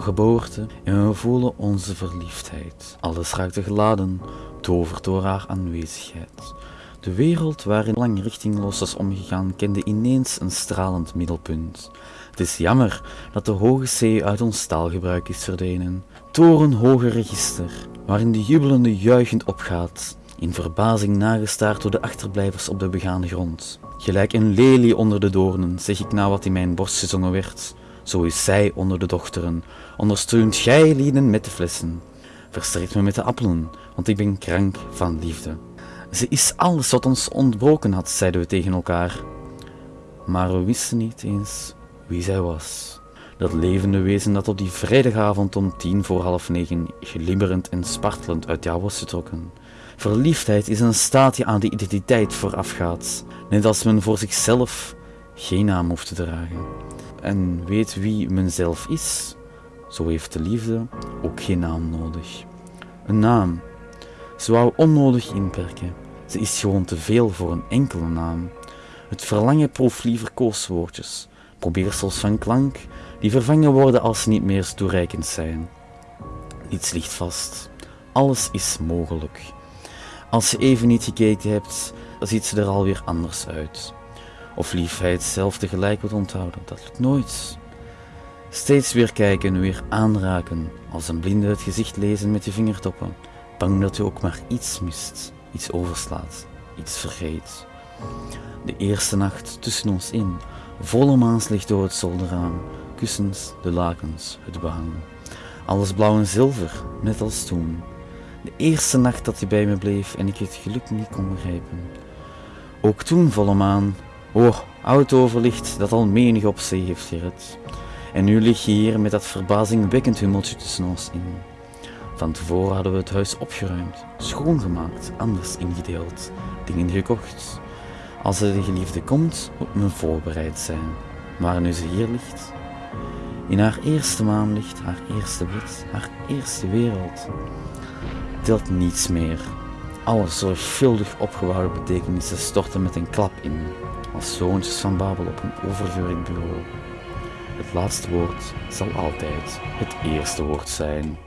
geboorte en we voelen onze verliefdheid. Alles raakte geladen, toverd door haar aanwezigheid. De wereld waarin lang richtingloos was omgegaan, kende ineens een stralend middelpunt. Het is jammer dat de hoge zee uit ons taalgebruik is verdwenen. Torenhoge register, waarin de jubelende juichend opgaat, in verbazing nagestaard door de achterblijvers op de begaande grond. Gelijk een lelie onder de doornen, zeg ik na wat in mijn borst gezongen werd. Zo is zij onder de dochteren, ondersteunt gij lieden met de flessen. Versterkt me met de appelen, want ik ben krank van liefde. Ze is alles wat ons ontbroken had, zeiden we tegen elkaar. Maar we wisten niet eens wie zij was. Dat levende wezen dat op die vrijdagavond om tien voor half negen glibberend en spartelend uit jou was getrokken. Verliefdheid is een staat die aan de identiteit voorafgaat, net als men voor zichzelf geen naam hoeft te dragen. En weet wie men zelf is, zo heeft de liefde ook geen naam nodig. Een naam. Ze wou onnodig inperken. Ze is gewoon te veel voor een enkele naam. Het verlangen proeft liever kooswoordjes, probeersels van klank, die vervangen worden als ze niet meer toereikend zijn. Niets ligt vast. Alles is mogelijk. Als je even niet gekeken hebt, ziet ze er alweer anders uit. Of liefheid zelf tegelijk wordt onthouden, dat lukt nooit. Steeds weer kijken, weer aanraken, als een blinde het gezicht lezen met je vingertoppen, bang dat je ook maar iets mist, iets overslaat, iets vergeet. De eerste nacht tussen ons in, volle maanslicht door het zolderraam, kussens, de lakens, het behang. Alles blauw en zilver, net als toen. De eerste nacht dat je bij me bleef en ik het geluk niet kon begrijpen. Ook toen volle maan, oh, oud overlicht dat al menig op zee heeft gered. En nu lig je hier met dat verbazingwekkend hummeltje tussen ons in. Van tevoren hadden we het huis opgeruimd, schoongemaakt, anders ingedeeld, dingen gekocht. Als de geliefde komt, moet men voorbereid zijn. Maar nu ze hier ligt, in haar eerste maanlicht, haar eerste bed, haar eerste wereld, telt niets meer. Alle zorgvuldig opgebouwde betekenissen storten met een klap in, als zoontjes van Babel op een overgewerkt bureau. Het laatste woord zal altijd het eerste woord zijn.